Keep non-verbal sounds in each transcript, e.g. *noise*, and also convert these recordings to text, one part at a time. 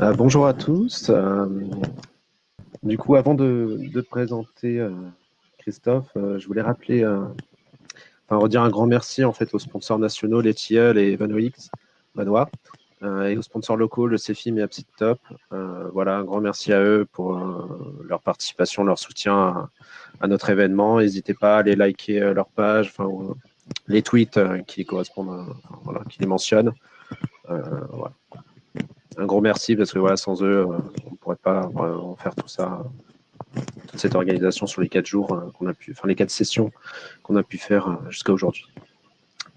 Euh, bonjour à tous. Euh, du coup, avant de, présenter euh, Christophe, je voulais rappeler, enfin redire un grand merci en fait aux sponsors nationaux, les Tilleul et Vanoix, Vanois, et aux sponsors locaux, le CEFIM et Absit Top. Voilà, un grand merci à eux pour leur participation, leur soutien à, notre événement. N'hésitez pas à aller liker leur page, enfin les tweets qui correspondent, qui les mentionnent. Un gros merci parce que voilà, sans eux, euh, on ne pourrait pas vraiment faire tout ça, toute cette organisation sur les quatre jours euh, qu'on a pu, enfin les quatre sessions qu'on a pu faire euh, jusqu'à aujourd'hui.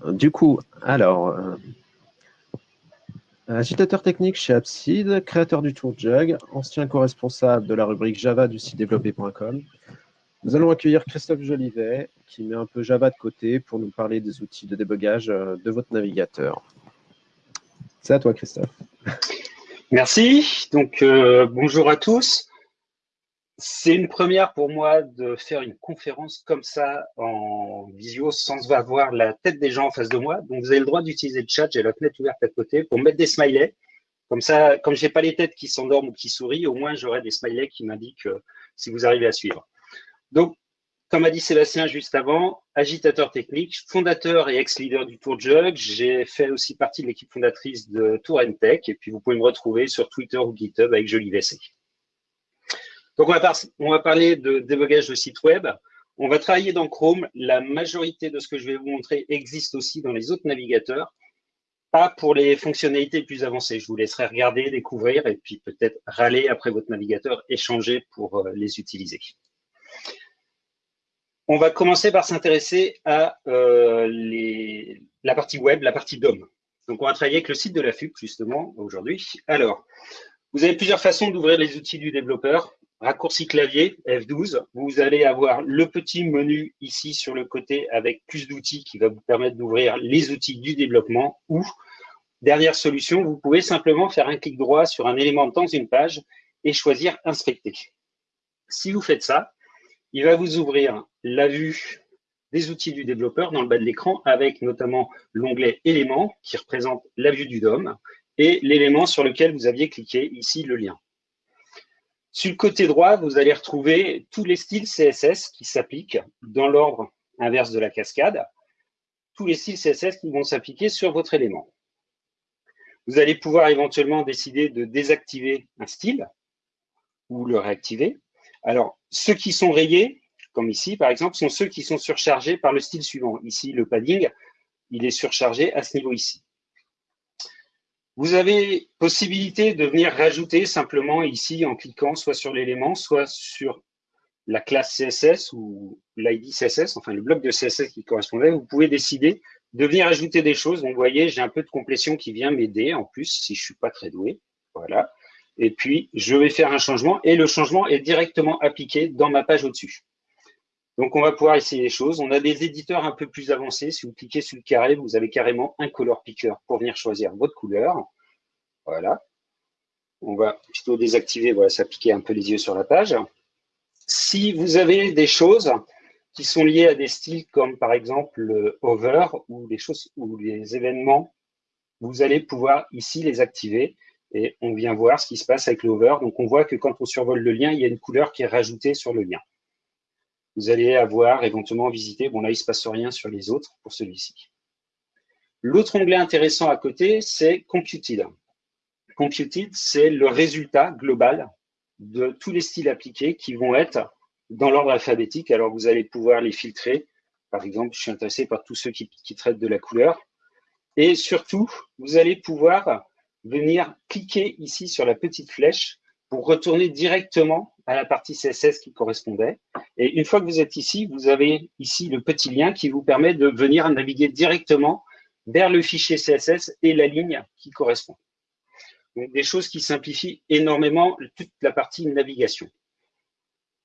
Euh, Du coup, alors, euh, agitateur technique chez Abside, créateur du Tour Jug, ancien co-responsable de la rubrique Java du site développé.com. Nous allons accueillir Christophe Jolivet, qui met un peu Java de côté pour nous parler des outils de débogage euh, de votre navigateur. C'est à toi, Christophe. Merci. Donc, euh, bonjour à tous. C'est une première pour moi de faire une conférence comme ça en visio sans avoir la tête des gens en face de moi. Donc, vous avez le droit d'utiliser le chat. J'ai la fenêtre ouverte à côté pour mettre des smileys. Comme ça, comme j'ai pas les têtes qui s'endorment ou qui sourient, au moins j'aurai des smileys qui m'indiquent euh, si vous arrivez à suivre. Donc, comme a dit Sébastien juste avant, agitateur technique, fondateur et ex-leader du Tour Jug. J'ai fait aussi partie de l'équipe fondatrice de Tour Tech. Et puis, vous pouvez me retrouver sur Twitter ou GitHub avec Joli VC. Donc, on va, par- on va parler de débogage de site web. On va travailler dans Chrome. La majorité de ce que je vais vous montrer existe aussi dans les autres navigateurs. Pas pour les fonctionnalités plus avancées. Je vous laisserai regarder, découvrir et puis peut-être râler après votre navigateur, échanger pour euh, les utiliser. On va commencer par s'intéresser à euh, les- la partie web, la partie DOM. Donc, on va travailler avec le site de la FUC, justement, aujourd'hui. Alors, vous avez plusieurs façons d'ouvrir les outils du développeur. Raccourci clavier, F12. Vous allez avoir le petit menu ici sur le côté avec plus d'outils qui va vous permettre d'ouvrir les outils du développement ou, dernière solution, vous pouvez simplement faire un clic droit sur un élément dans une page et choisir Inspecter. Si vous faites ça, il va vous ouvrir la vue des outils du développeur dans le bas de l'écran avec notamment l'onglet éléments qui représente la vue du DOM et l'élément sur lequel vous aviez cliqué ici le lien. Sur le côté droit, vous allez retrouver tous les styles CSS qui s'appliquent dans l'ordre inverse de la cascade, tous les styles CSS qui vont s'appliquer sur votre élément. Vous allez pouvoir éventuellement décider de désactiver un style ou le réactiver. Alors, ceux qui sont rayés, comme ici par exemple, sont ceux qui sont surchargés par le style suivant. Ici, le padding, il est surchargé à ce niveau ici. Vous avez possibilité de venir rajouter simplement ici en cliquant soit sur l'élément, soit sur la classe CSS ou l'ID CSS, enfin le bloc de CSS qui correspondait. Vous pouvez décider de venir ajouter des choses. Donc, vous voyez, j'ai un peu de complétion qui vient m'aider en plus si je suis pas très doué. Voilà. Et puis, je vais faire un changement et le changement est directement appliqué dans ma page au-dessus. Donc, on va pouvoir essayer les choses. On a des éditeurs un peu plus avancés. Si vous cliquez sur le carré, vous avez carrément un color picker pour venir choisir votre couleur. Voilà. On va plutôt désactiver, voilà, ça piquait un peu les yeux sur la page. Si vous avez des choses qui sont liées à des styles comme par exemple le hover ou les choses ou les événements, vous allez pouvoir ici les activer et on vient voir ce qui se passe avec l'hover. Donc, on voit que quand on survole le lien, il y a une couleur qui est rajoutée sur le lien vous allez avoir éventuellement visité. Bon, là, il ne se passe rien sur les autres pour celui-ci. L'autre onglet intéressant à côté, c'est Computed. Computed, c'est le résultat global de tous les styles appliqués qui vont être dans l'ordre alphabétique. Alors, vous allez pouvoir les filtrer. Par exemple, je suis intéressé par tous ceux qui, qui traitent de la couleur. Et surtout, vous allez pouvoir venir cliquer ici sur la petite flèche pour retourner directement à la partie CSS qui correspondait. Et une fois que vous êtes ici, vous avez ici le petit lien qui vous permet de venir naviguer directement vers le fichier CSS et la ligne qui correspond. Donc, des choses qui simplifient énormément toute la partie navigation.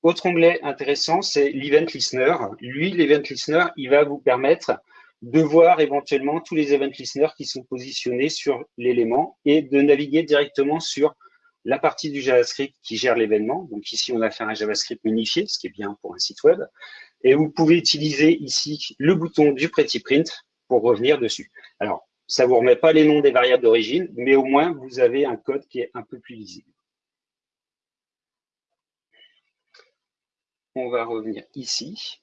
Autre onglet intéressant, c'est l'Event Listener. Lui, l'Event Listener, il va vous permettre de voir éventuellement tous les Event Listeners qui sont positionnés sur l'élément et de naviguer directement sur la partie du JavaScript qui gère l'événement. Donc ici, on a fait un JavaScript minifié, ce qui est bien pour un site web. Et vous pouvez utiliser ici le bouton du Pretty Print pour revenir dessus. Alors, Ça ne vous remet pas les noms des variables d'origine, mais au moins, vous avez un code qui est un peu plus lisible. On va revenir ici.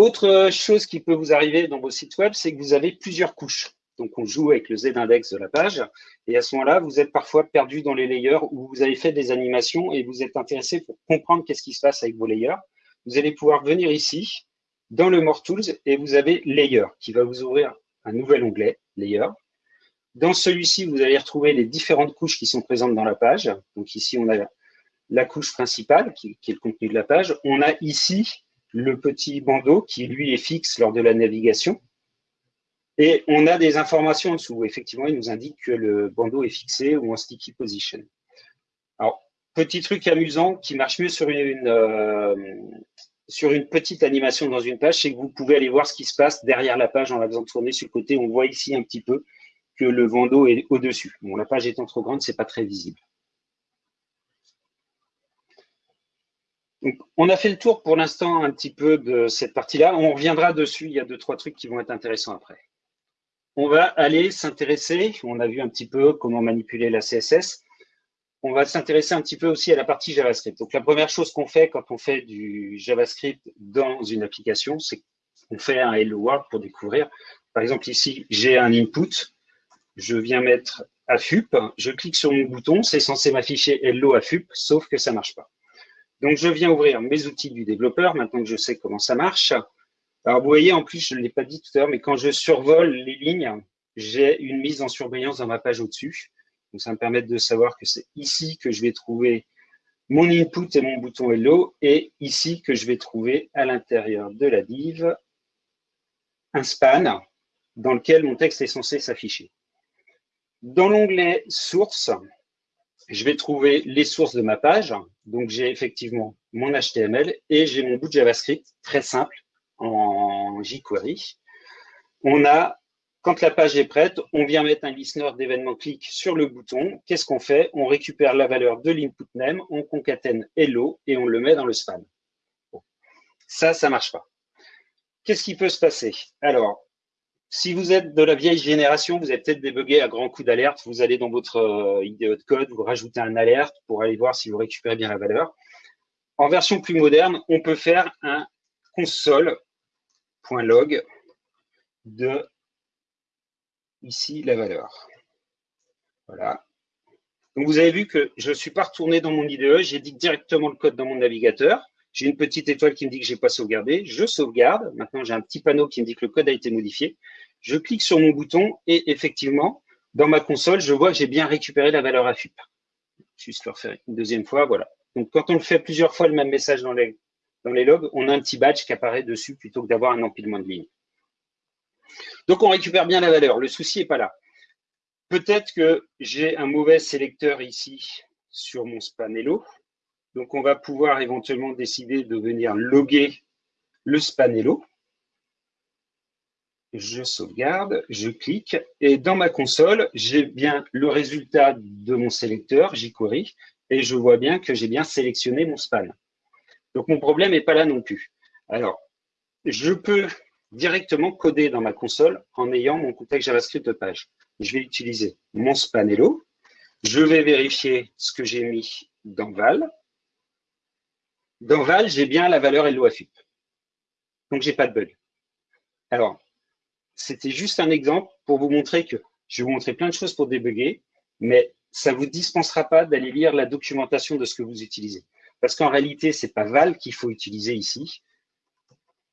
Autre chose qui peut vous arriver dans vos sites web, c'est que vous avez plusieurs couches. Donc, on joue avec le Z-index de la page. Et à ce moment-là, vous êtes parfois perdu dans les layers où vous avez fait des animations et vous êtes intéressé pour comprendre qu'est-ce qui se passe avec vos layers. Vous allez pouvoir venir ici, dans le More Tools, et vous avez Layer, qui va vous ouvrir un nouvel onglet, Layer. Dans celui-ci, vous allez retrouver les différentes couches qui sont présentes dans la page. Donc ici, on a la couche principale, qui, qui est le contenu de la page. On a ici le petit bandeau qui, lui, est fixe lors de la navigation. Et on a des informations en dessous. Effectivement, il nous indique que le bandeau est fixé ou en sticky position. Alors, petit truc amusant qui marche mieux sur une, euh, sur une petite animation dans une page, c'est que vous pouvez aller voir ce qui se passe derrière la page en la faisant tourner sur le côté. On voit ici un petit peu que le bandeau est au-dessus. Bon, la page étant trop grande, c'est pas très visible. On a fait le tour pour l'instant un petit peu de cette partie-là. On reviendra dessus. Il y a deux, trois trucs qui vont être intéressants après on va aller s'intéresser, on a vu un petit peu comment manipuler la CSS, on va s'intéresser un petit peu aussi à la partie JavaScript. Donc la première chose qu'on fait quand on fait du JavaScript dans une application, c'est qu'on fait un Hello World pour découvrir. Par exemple ici, j'ai un input, je viens mettre AFUP, je clique sur mon bouton, c'est censé m'afficher Hello AFUP, sauf que ça marche pas. Donc je viens ouvrir mes outils du développeur, maintenant que je sais comment ça marche. Alors, vous voyez, en plus, je ne l'ai pas dit tout à l'heure, mais quand je survole les lignes, j'ai une mise en surveillance dans ma page au-dessus. Donc, ça me permet de savoir que c'est ici que je vais trouver mon input et mon bouton Hello, et ici que je vais trouver à l'intérieur de la div un span dans lequel mon texte est censé s'afficher. Dans l'onglet Sources, je vais trouver les sources de ma page. Donc, j'ai effectivement mon HTML et j'ai mon bout de JavaScript très simple en jQuery. On a, quand la page est prête, on vient mettre un listener d'événements clic sur le bouton. Qu'est-ce qu'on fait? On récupère la valeur de l'input name, on concatène hello et on le met dans le span. Ça, ça marche pas. Qu'est-ce qui peut se passer? Alors, si vous êtes de la vieille génération, vous avez peut-être débugué à grands coups d'alerte. Vous allez dans votre euh, IDE de code, vous rajoutez un alerte pour aller voir si vous récupérez bien la valeur. En version plus moderne, on peut faire un console log de ici la valeur. Voilà. Donc vous avez vu que je ne suis pas retourné dans mon IDE, j'ai dit directement le code dans mon navigateur. J'ai une petite étoile qui me dit que je n'ai pas sauvegardé. Je sauvegarde. Maintenant, j'ai un petit panneau qui me dit que le code a été modifié. Je clique sur mon bouton et effectivement, dans ma console, je vois que j'ai bien récupéré la valeur AFUP. Juste le refaire une deuxième fois, voilà. Donc, quand on le fait plusieurs fois le même message dans les dans les logs, on a un petit badge qui apparaît dessus plutôt que d'avoir un empilement de lignes. Donc, on récupère bien la valeur. Le souci n'est pas là. Peut-être que j'ai un mauvais sélecteur ici sur mon spanello. Donc, on va pouvoir éventuellement décider de venir loguer le spanello. Je sauvegarde, je clique et dans ma console, j'ai bien le résultat de mon sélecteur jQuery et je vois bien que j'ai bien sélectionné mon span. Donc, mon problème n'est pas là non plus. Alors, je peux directement coder dans ma console en ayant mon contexte JavaScript de page. Je vais utiliser mon spanello. Je vais vérifier ce que j'ai mis dans val. Dans val, j'ai bien la valeur LOAFUP. Donc, j'ai pas de bug. Alors, c'était juste un exemple pour vous montrer que je vais vous montrer plein de choses pour débugger, mais ça ne vous dispensera pas d'aller lire la documentation de ce que vous utilisez. Parce qu'en réalité, ce n'est pas val qu'il faut utiliser ici.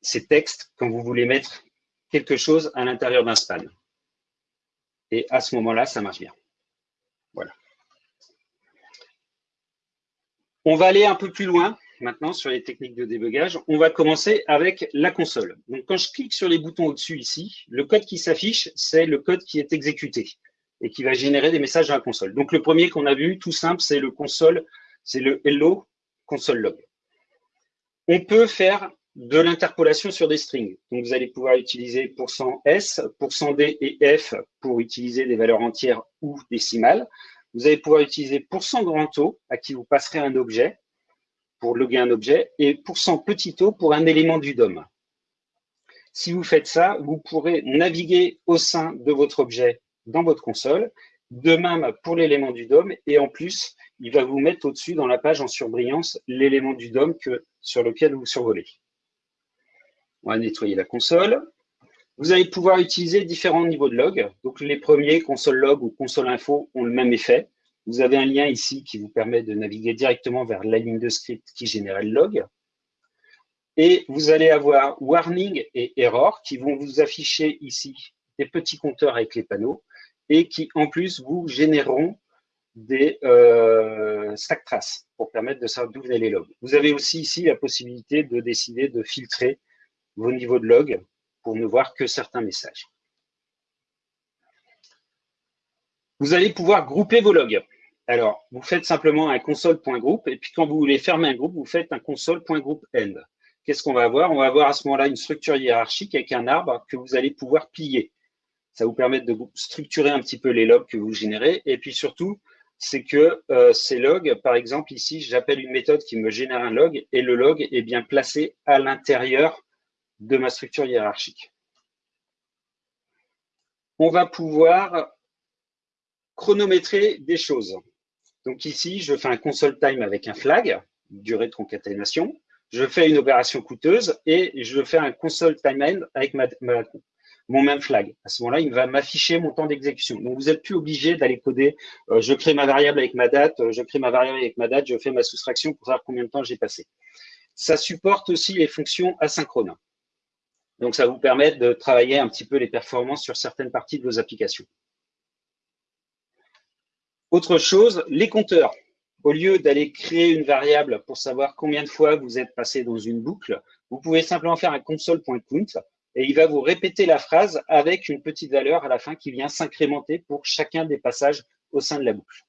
C'est texte quand vous voulez mettre quelque chose à l'intérieur d'un span. Et à ce moment-là, ça marche bien. Voilà. On va aller un peu plus loin maintenant sur les techniques de débugage. On va commencer avec la console. Donc, quand je clique sur les boutons au-dessus ici, le code qui s'affiche, c'est le code qui est exécuté et qui va générer des messages dans la console. Donc, le premier qu'on a vu, tout simple, c'est le console, c'est le hello console log. On peut faire de l'interpolation sur des strings. Donc, vous allez pouvoir utiliser %s, %d et f pour utiliser des valeurs entières ou décimales. Vous allez pouvoir utiliser %grand O à qui vous passerez un objet pour loguer un objet et %petit o pour un élément du DOM. Si vous faites ça, vous pourrez naviguer au sein de votre objet dans votre console. De même pour l'élément du DOM. Et en plus, il va vous mettre au-dessus dans la page en surbrillance l'élément du DOM que, sur lequel vous survolez. On va nettoyer la console. Vous allez pouvoir utiliser différents niveaux de log. Donc les premiers, console log ou console info, ont le même effet. Vous avez un lien ici qui vous permet de naviguer directement vers la ligne de script qui génère le log. Et vous allez avoir warning et error qui vont vous afficher ici des petits compteurs avec les panneaux et qui en plus vous généreront des euh, stack traces pour permettre de savoir d'où venaient les logs. Vous avez aussi ici la possibilité de décider de filtrer vos niveaux de log pour ne voir que certains messages. Vous allez pouvoir grouper vos logs. Alors, vous faites simplement un console.group et puis quand vous voulez fermer un groupe, vous faites un console.group.end. Qu'est-ce qu'on va avoir? On va avoir à ce moment-là une structure hiérarchique avec un arbre que vous allez pouvoir plier. Ça vous permet de structurer un petit peu les logs que vous générez. Et puis surtout, c'est que euh, ces logs, par exemple, ici, j'appelle une méthode qui me génère un log et le log est bien placé à l'intérieur de ma structure hiérarchique. On va pouvoir chronométrer des choses. Donc ici, je fais un console time avec un flag, durée de concaténation. Je fais une opération coûteuse et je fais un console time end avec mon même flag. À ce moment-là, il va m'afficher mon temps d'exécution. Donc, vous n'êtes plus obligé d'aller coder. Euh, je crée ma variable avec ma date, euh, je crée ma variable avec ma date, je fais ma soustraction pour savoir combien de temps j'ai passé. Ça supporte aussi les fonctions asynchrones. Donc, ça vous permet de travailler un petit peu les performances sur certaines parties de vos applications. Autre chose, les compteurs. Au lieu d'aller créer une variable pour savoir combien de fois vous êtes passé dans une boucle, vous pouvez simplement faire un console.count et il va vous répéter la phrase avec une petite valeur à la fin qui vient s'incrémenter pour chacun des passages au sein de la boucle.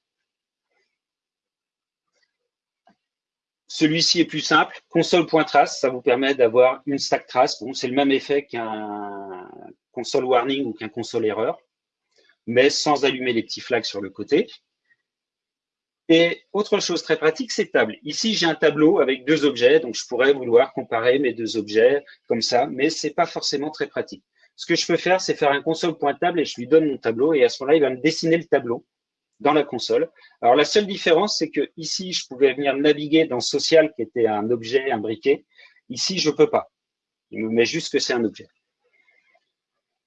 Celui-ci est plus simple, console.trace, ça vous permet d'avoir une stack trace. C'est le même effet qu'un console warning ou qu'un console erreur, mais sans allumer les petits flags sur le côté. Et autre chose très pratique, c'est table. Ici, j'ai un tableau avec deux objets, donc je pourrais vouloir comparer mes deux objets comme ça, mais c'est pas forcément très pratique. Ce que je peux faire, c'est faire un console.table et je lui donne mon tableau et à ce moment-là, il va me dessiner le tableau dans la console. Alors, la seule différence, c'est que ici, je pouvais venir naviguer dans social qui était un objet imbriqué. Ici, je peux pas. Il me met juste que c'est un objet.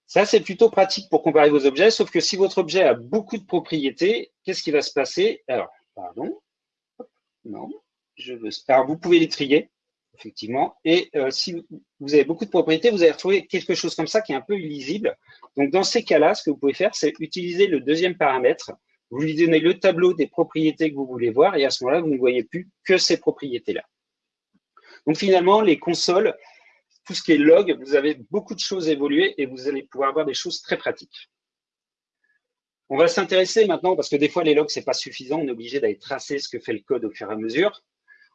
Ça, c'est plutôt pratique pour comparer vos objets, sauf que si votre objet a beaucoup de propriétés, qu'est-ce qui va se passer? Alors, Pardon. Non. Je veux... Alors, vous pouvez les trier, effectivement. Et euh, si vous avez beaucoup de propriétés, vous allez retrouver quelque chose comme ça qui est un peu illisible. Donc, dans ces cas-là, ce que vous pouvez faire, c'est utiliser le deuxième paramètre. Vous lui donnez le tableau des propriétés que vous voulez voir et à ce moment-là, vous ne voyez plus que ces propriétés-là. Donc, finalement, les consoles, tout ce qui est log, vous avez beaucoup de choses évoluées et vous allez pouvoir avoir des choses très pratiques. On va s'intéresser maintenant, parce que des fois les logs, c'est pas suffisant, on est obligé d'aller tracer ce que fait le code au fur et à mesure.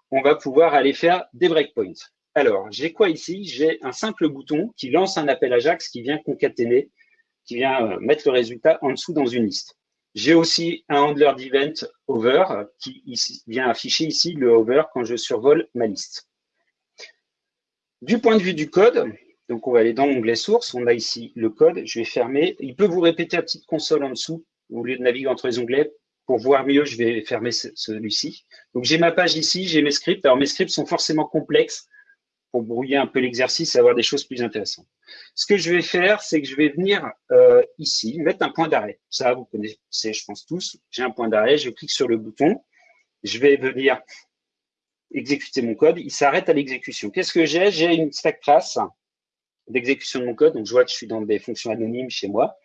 On va pouvoir aller faire des breakpoints. Alors, j'ai quoi ici? J'ai un simple bouton qui lance un appel Ajax qui vient concaténer, qui vient euh, mettre le résultat en dessous dans une liste. J'ai aussi un handler d'event over qui vient afficher ici le over quand je survole ma liste. Du point de vue du code, donc, on va aller dans l'onglet source. On a ici le code. Je vais fermer. Il peut vous répéter la petite console en dessous. Au lieu de naviguer entre les onglets, pour voir mieux, je vais fermer celui-ci. Donc, j'ai ma page ici, j'ai mes scripts. Alors, mes scripts sont forcément complexes pour brouiller un peu l'exercice et avoir des choses plus intéressantes. Ce que je vais faire, c'est que je vais venir euh, ici, mettre un point d'arrêt. Ça, vous connaissez, je pense tous. J'ai un point d'arrêt, je clique sur le bouton. Je vais venir exécuter mon code. Il s'arrête à l'exécution. Qu'est-ce que j'ai? J'ai une stack trace d'exécution de mon code. Donc, je vois que je suis dans des fonctions anonymes chez moi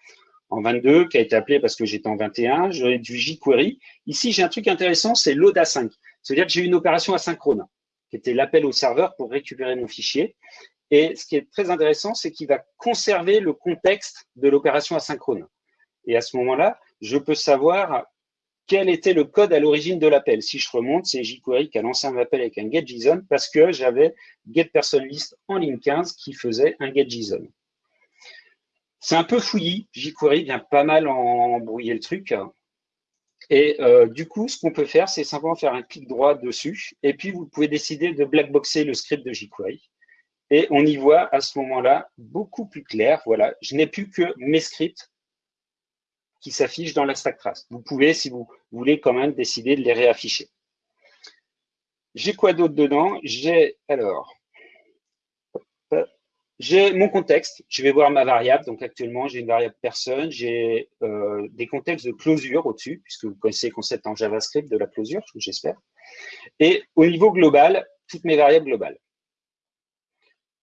en 22, qui a été appelé parce que j'étais en 21. J'aurai du jQuery. Ici, j'ai un truc intéressant, c'est load async. C'est-à-dire que j'ai une opération asynchrone, qui était l'appel au serveur pour récupérer mon fichier. Et ce qui est très intéressant, c'est qu'il va conserver le contexte de l'opération asynchrone. Et à ce moment-là, je peux savoir quel était le code à l'origine de l'appel. Si je remonte, c'est jQuery qui a lancé un appel avec un getJSON parce que j'avais getPersonList en ligne 15 qui faisait un getJSON. C'est un peu fouillis. jQuery vient pas mal embrouiller le truc. Et euh, du coup, ce qu'on peut faire, c'est simplement faire un clic droit dessus. Et puis, vous pouvez décider de blackboxer le script de jQuery. Et on y voit à ce moment-là beaucoup plus clair. Voilà, je n'ai plus que mes scripts qui s'affichent dans la stack trace. Vous pouvez, si vous voulez, quand même décider de les réafficher. J'ai quoi d'autre dedans? J'ai alors j'ai mon contexte, je vais voir ma variable. Donc actuellement, j'ai une variable personne, j'ai euh, des contextes de closure au-dessus, puisque vous connaissez le concept en JavaScript de la closure, j'espère. Et au niveau global, toutes mes variables globales.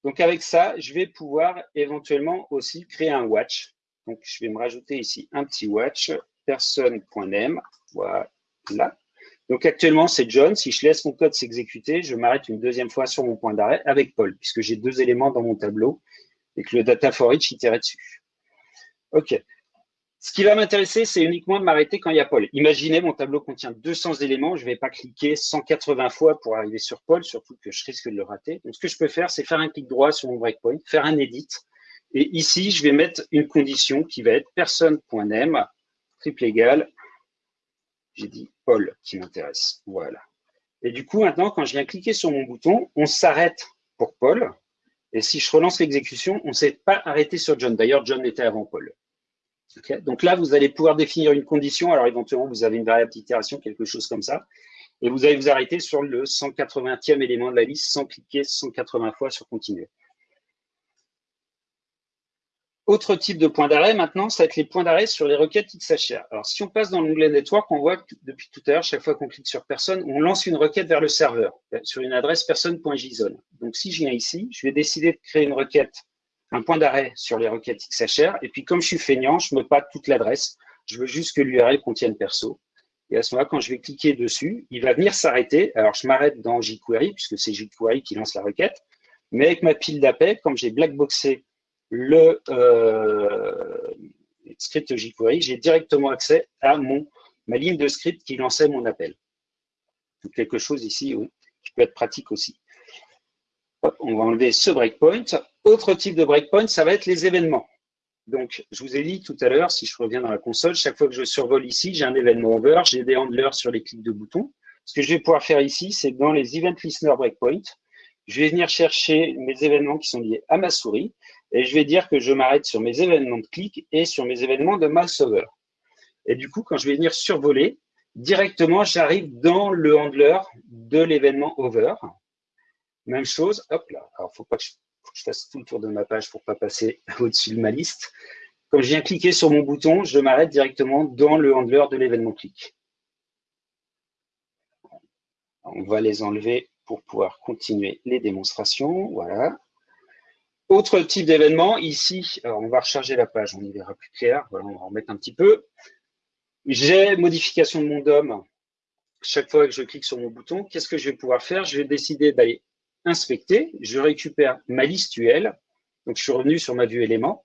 Donc avec ça, je vais pouvoir éventuellement aussi créer un watch. Donc je vais me rajouter ici un petit watch, personne.name, voilà. Donc actuellement, c'est John. Si je laisse mon code s'exécuter, je m'arrête une deuxième fois sur mon point d'arrêt avec Paul, puisque j'ai deux éléments dans mon tableau et que le data for each itérait dessus. OK. Ce qui va m'intéresser, c'est uniquement de m'arrêter quand il y a Paul. Imaginez, mon tableau contient 200 éléments. Je ne vais pas cliquer 180 fois pour arriver sur Paul, surtout que je risque de le rater. Donc, ce que je peux faire, c'est faire un clic droit sur mon breakpoint, faire un edit. Et ici, je vais mettre une condition qui va être personne.name, triple égal j'ai dit Paul qui m'intéresse. Voilà. Et du coup, maintenant, quand je viens cliquer sur mon bouton, on s'arrête pour Paul. Et si je relance l'exécution, on ne s'est pas arrêté sur John. D'ailleurs, John était avant Paul. Donc là, vous allez pouvoir définir une condition. Alors éventuellement, vous avez une variable d'itération, quelque chose comme ça. Et vous allez vous arrêter sur le 180e élément de la liste sans cliquer 180 fois sur continuer. Autre type de point d'arrêt maintenant, ça va être les points d'arrêt sur les requêtes XHR. Alors, si on passe dans l'onglet Network, on voit que depuis tout à l'heure, chaque fois qu'on clique sur personne, on lance une requête vers le serveur sur une adresse personne.json. Donc, si je viens ici, je vais décider de créer une requête, un point d'arrêt sur les requêtes XHR. Et puis, comme je suis feignant, je me pas toute l'adresse. Je veux juste que l'URL contienne perso. Et à ce moment-là, quand je vais cliquer dessus, il va venir s'arrêter. Alors, je m'arrête dans jQuery, puisque c'est jQuery qui lance la requête. Mais avec ma pile d'appels, comme j'ai blackboxé le euh, script jQuery, j'ai directement accès à mon, ma ligne de script qui lançait mon appel. Quelque chose ici qui peut être pratique aussi. on va enlever ce breakpoint. Autre type de breakpoint, ça va être les événements. Donc, je vous ai dit tout à l'heure, si je reviens dans la console, chaque fois que je survole ici, j'ai un événement over, j'ai des handlers sur les clics de boutons. Ce que je vais pouvoir faire ici, c'est dans les Event Listener Breakpoint, je vais venir chercher mes événements qui sont liés à ma souris et je vais dire que je m'arrête sur mes événements de clic et sur mes événements de mouse over. Et du coup, quand je vais venir survoler, directement, j'arrive dans le handler de l'événement over. Même chose, hop là. Alors, faut pas que je, fasse tout le tour de ma page pour pas passer *laughs* au-dessus de ma liste. Quand je viens cliquer sur mon bouton, je m'arrête directement dans le handler de l'événement clic. On va les enlever pour pouvoir continuer les démonstrations. Voilà. Autre type d'événement, ici, on va recharger la page, on y verra plus clair. Voilà, on va en remettre un petit peu. J'ai modification de mon DOM. Chaque fois que je clique sur mon bouton, qu'est-ce que je vais pouvoir faire? Je vais décider d'aller inspecter. Je récupère ma liste UL. Donc, je suis revenu sur ma vue élément.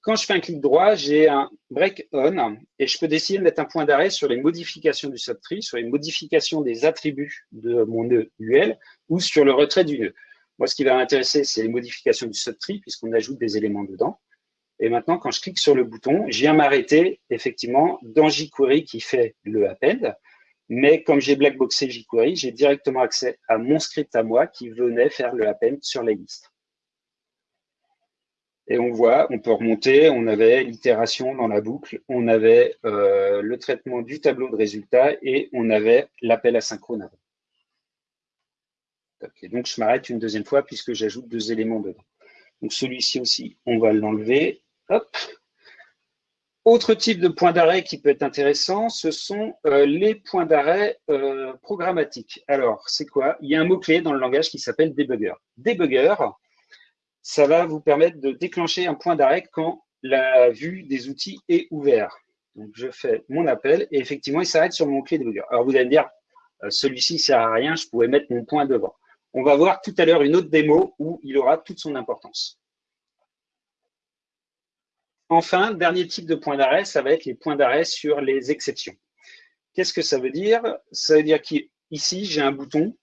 Quand je fais un clic droit, j'ai un break on et je peux décider de mettre un point d'arrêt sur les modifications du subtree, sur les modifications des attributs de mon nœud UL ou sur le retrait du nœud. Moi, ce qui va m'intéresser, c'est les modifications du subtree puisqu'on ajoute des éléments dedans. Et maintenant, quand je clique sur le bouton, je viens m'arrêter effectivement dans jQuery qui fait le append. Mais comme j'ai blackboxé jQuery, j'ai directement accès à mon script à moi qui venait faire le append sur les listes. Et on voit, on peut remonter, on avait l'itération dans la boucle, on avait euh, le traitement du tableau de résultats et on avait l'appel asynchrone avant. Donc, je m'arrête une deuxième fois puisque j'ajoute deux éléments dedans. Donc, celui-ci aussi, on va l'enlever. Autre type de point d'arrêt qui peut être intéressant, ce sont euh, les points d'arrêt euh, programmatiques. Alors, c'est quoi? Il y a un mot-clé dans le langage qui s'appelle debugger. Debugger, ça va vous permettre de déclencher un point d'arrêt quand la vue des outils est ouverte. Donc, je fais mon appel et effectivement, il s'arrête sur mon clé debugger. Alors, vous allez me dire, euh, celui-ci ne sert à rien, je pourrais mettre mon point devant. On va voir tout à l'heure une autre démo où il aura toute son importance. Enfin, dernier type de point d'arrêt, ça va être les points d'arrêt sur les exceptions. Qu'est-ce que ça veut dire? Ça veut dire qu'ici, j'ai un bouton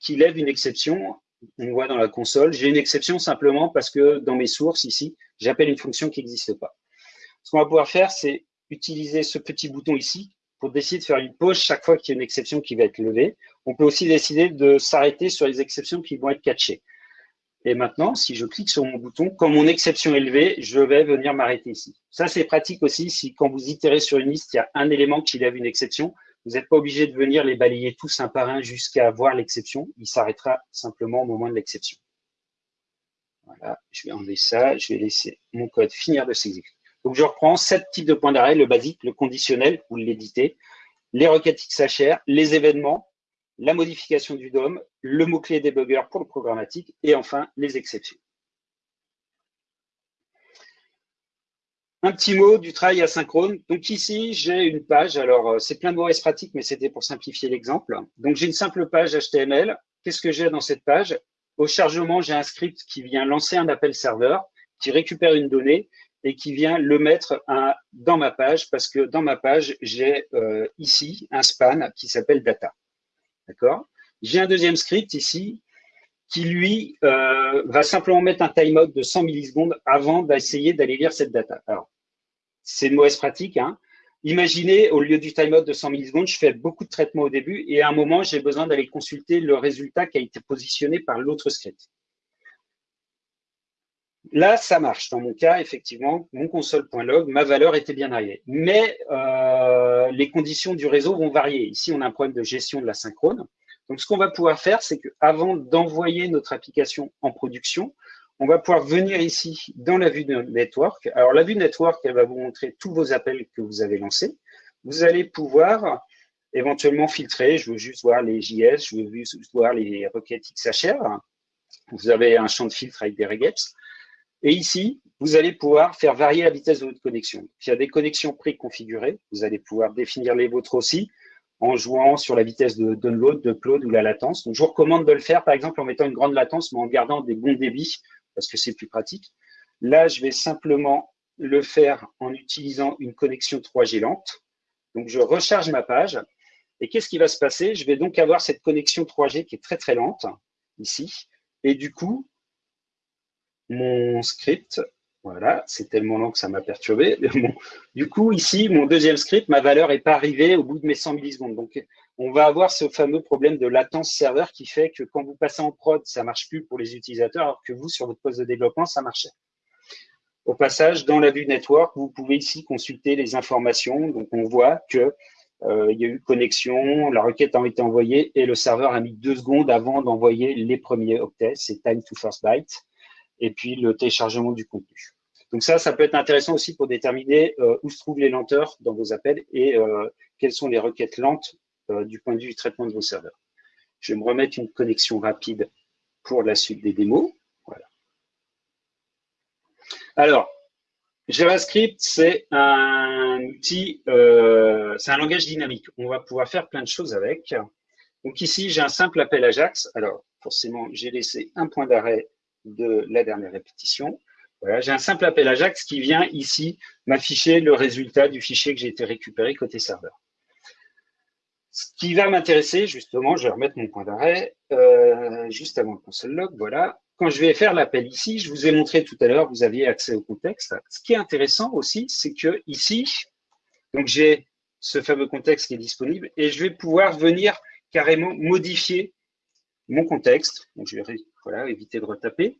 qui lève une exception on voit dans la console. J'ai une exception simplement parce que dans mes sources ici, j'appelle une fonction qui n'existe pas. Ce qu'on va pouvoir faire, c'est utiliser ce petit bouton ici pour décider de faire une pause chaque fois qu'il y a une exception qui va être levée. On peut aussi décider de s'arrêter sur les exceptions qui vont être catchées. Et maintenant, si je clique sur mon bouton, quand mon exception est levée, je vais venir m'arrêter ici. Ça, c'est pratique aussi si quand vous itérez sur une liste, il y a un élément qui lève une exception. Vous n'êtes pas obligé de venir les balayer tous un par un jusqu'à voir l'exception. Il s'arrêtera simplement au moment de l'exception. Voilà, je vais enlever ça. Je vais laisser mon code finir de s'exécuter. Donc, je reprends sept types de points d'arrêt, le basique, le conditionnel, vous l'éditez, les requêtes XHR, les événements, la modification du DOM, le mot-clé debugger pour le programmatique et enfin les exceptions. Un petit mot du travail asynchrone. Donc ici, j'ai une page. Alors, euh, c'est plein de mots pratiques, mais c'était pour simplifier l'exemple. Donc, j'ai une simple page HTML. Qu'est-ce que j'ai dans cette page? Au chargement, j'ai un script qui vient lancer un appel serveur, qui récupère une donnée et qui vient le mettre dans ma page parce que dans ma page, j'ai euh, ici un span qui s'appelle data. D'accord? J'ai un deuxième script ici qui, lui, euh, va simplement mettre un timeout de 100 millisecondes avant d'essayer d'aller lire cette data. Alors, c'est une mauvaise pratique. Hein. Imaginez, au lieu du timeout de 100 millisecondes, je fais beaucoup de traitements au début et à un moment, j'ai besoin d'aller consulter le résultat qui a été positionné par l'autre script. Là, ça marche. Dans mon cas, effectivement, mon console.log, ma valeur était bien arrivée. Mais euh, les conditions du réseau vont varier. Ici, on a un problème de gestion de la synchrone. Donc, ce qu'on va pouvoir faire, c'est qu'avant d'envoyer notre application en production, on va pouvoir venir ici dans la vue de network. Alors, la vue network, elle va vous montrer tous vos appels que vous avez lancés. Vous allez pouvoir éventuellement filtrer. Je veux juste voir les JS, je veux juste voir les requêtes XHR. Vous avez un champ de filtre avec des regex. Et ici, vous allez pouvoir faire varier la vitesse de votre connexion. Il y a des connexions préconfigurées. Vous allez pouvoir définir les vôtres aussi en jouant sur la vitesse de download, d'upload ou la latence. Donc, je vous recommande de le faire, par exemple, en mettant une grande latence, mais en gardant des bons débits, parce que c'est plus pratique. Là, je vais simplement le faire en utilisant une connexion 3G lente. Donc, je recharge ma page. Et qu'est-ce qui va se passer? Je vais donc avoir cette connexion 3G qui est très, très lente, ici. Et du coup, mon script. Voilà, c'est tellement long que ça m'a perturbé. *laughs* du coup, ici, mon deuxième script, ma valeur n'est pas arrivée au bout de mes 100 millisecondes. Donc, on va avoir ce fameux problème de latence serveur qui fait que quand vous passez en prod, ça marche plus pour les utilisateurs, alors que vous, sur votre poste de développement, ça marchait. Au passage, dans la vue network, vous pouvez ici consulter les informations. Donc, on voit que euh, il y a eu connexion, la requête a été envoyée et le serveur a mis deux secondes avant d'envoyer les premiers octets. C'est time to first byte et puis le téléchargement du contenu. Donc ça, ça peut être intéressant aussi pour déterminer euh, où se trouvent les lenteurs dans vos appels et euh, quelles sont les requêtes lentes euh, du point de vue du traitement de vos serveurs. Je vais me remettre une connexion rapide pour la suite des démos. Voilà. Alors, JavaScript, c'est un outil, c'est un langage dynamique. On va pouvoir faire plein de choses avec. Donc ici, j'ai un simple appel Ajax. Alors, forcément, j'ai laissé un point d'arrêt de la dernière répétition. Voilà, j'ai un simple appel Ajax qui vient ici m'afficher le résultat du fichier que j'ai été récupéré côté serveur. Ce qui va m'intéresser, justement, je vais remettre mon point d'arrêt euh, juste avant le console log. Voilà. Quand je vais faire l'appel ici, je vous ai montré tout à l'heure, vous aviez accès au contexte. Ce qui est intéressant aussi, c'est que ici, donc j'ai ce fameux contexte qui est disponible et je vais pouvoir venir carrément modifier mon contexte. Donc, je vais voilà, éviter de retaper.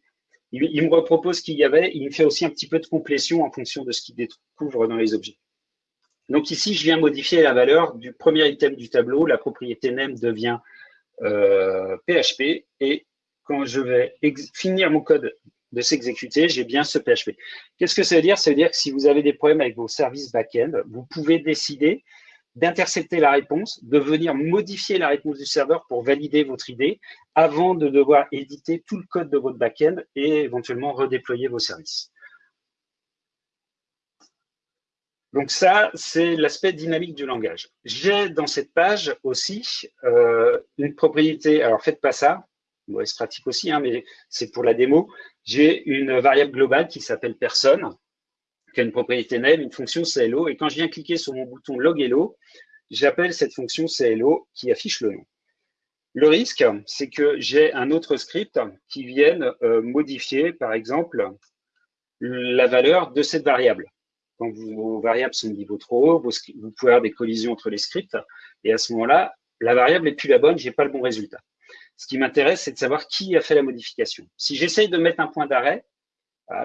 Il, me repropose qu'il y avait, il me fait aussi un petit peu de complétion en fonction de ce qu'il découvre dans les objets. Donc ici, je viens modifier la valeur du premier item du tableau. La propriété name devient euh, PHP et quand je vais finir mon code de s'exécuter, j'ai bien ce PHP. Qu'est-ce que ça veut dire? Ça veut dire que si vous avez des problèmes avec vos services back-end, vous pouvez décider d'intercepter la réponse, de venir modifier la réponse du serveur pour valider votre idée avant de devoir éditer tout le code de votre backend et éventuellement redéployer vos services. Donc ça, c'est l'aspect dynamique du langage. J'ai dans cette page aussi euh, une propriété, alors faites pas ça, c'est pratique aussi, hein, mais c'est pour la démo. J'ai une variable globale qui s'appelle personne, une propriété name, une fonction CLO. Et quand je viens cliquer sur mon bouton log hello, j'appelle cette fonction CLO qui affiche le nom. Le risque, c'est que j'ai un autre script qui vienne euh, modifier, par exemple, la valeur de cette variable. Quand vos variables sont de niveau trop haut, vous pouvez avoir des collisions entre les scripts. Et à ce moment-là, la variable n'est plus la bonne, j'ai pas le bon résultat. Ce qui m'intéresse, c'est de savoir qui a fait la modification. Si j'essaye de mettre un point d'arrêt,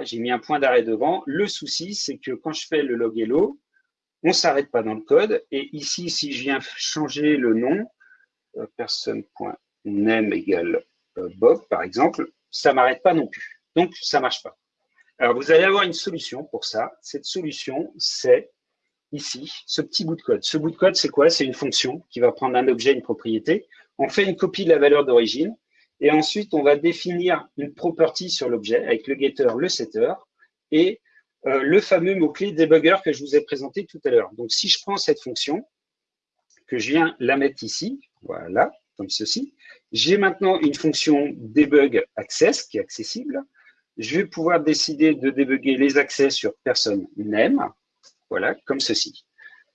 j'ai mis un point d'arrêt devant. Le souci, c'est que quand je fais le log hello, on ne s'arrête pas dans le code. Et ici, si je viens changer le nom, euh, égale euh, Bob, par exemple, ça ne m'arrête pas non plus. Donc, ça ne marche pas. Alors, vous allez avoir une solution pour ça. Cette solution, c'est ici, ce petit bout de code. Ce bout de code, c'est quoi? C'est une fonction qui va prendre un objet, une propriété. On fait une copie de la valeur d'origine. Et ensuite, on va définir une property sur l'objet avec le getter, le setter et euh, le fameux mot-clé debugger que je vous ai présenté tout à l'heure. Donc, si je prends cette fonction, que je viens la mettre ici, voilà, comme ceci, j'ai maintenant une fonction debug access qui est accessible. Je vais pouvoir décider de débugger les accès sur personne name, voilà, comme ceci.